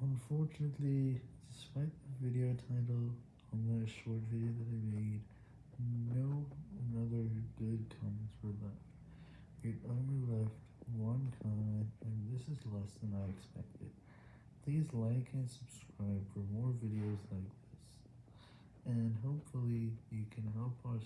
Unfortunately, despite the video title on the short video that I made, no another good comments were left. It only left one comment, and this is less than I expected. Please like and subscribe for more videos like this, and hopefully you can help us